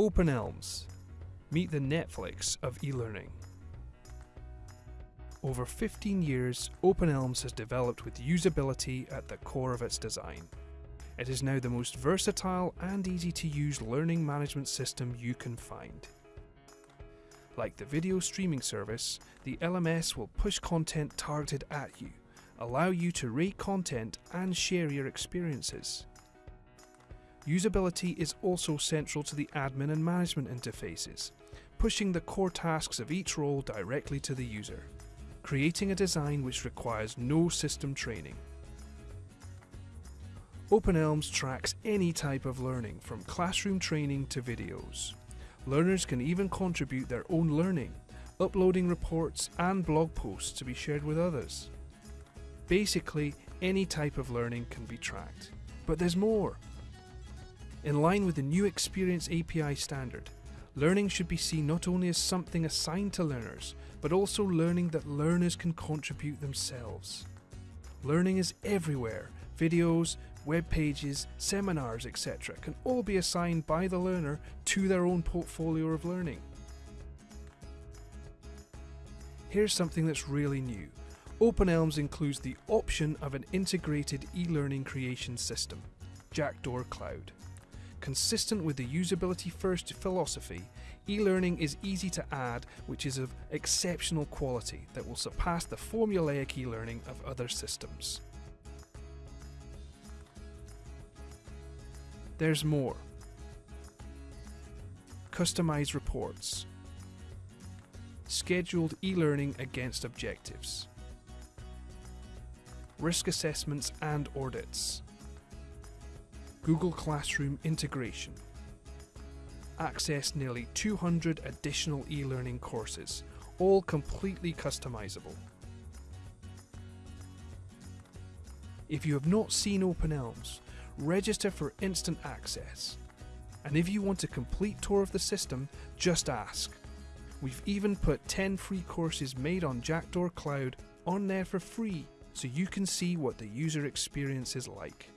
Open Elms. Meet the Netflix of e-learning. Over 15 years, Open Elms has developed with usability at the core of its design. It is now the most versatile and easy to use learning management system you can find. Like the video streaming service, the LMS will push content targeted at you, allow you to rate content and share your experiences. Usability is also central to the admin and management interfaces, pushing the core tasks of each role directly to the user, creating a design which requires no system training. OpenElms tracks any type of learning from classroom training to videos. Learners can even contribute their own learning, uploading reports and blog posts to be shared with others. Basically, any type of learning can be tracked. But there's more. In line with the new Experience API standard, learning should be seen not only as something assigned to learners, but also learning that learners can contribute themselves. Learning is everywhere. Videos, web pages, seminars, etc. can all be assigned by the learner to their own portfolio of learning. Here's something that's really new. OpenElms includes the option of an integrated e-learning creation system, Jackdaw Cloud. Consistent with the usability first philosophy, e-learning is easy to add which is of exceptional quality that will surpass the formulaic e-learning of other systems. There's more. Customized reports. Scheduled e-learning against objectives. Risk assessments and audits. Google Classroom integration. Access nearly 200 additional e-learning courses, all completely customizable. If you have not seen OpenElms, register for instant access. And if you want a complete tour of the system, just ask. We've even put 10 free courses made on Jackdaw Cloud on there for free so you can see what the user experience is like.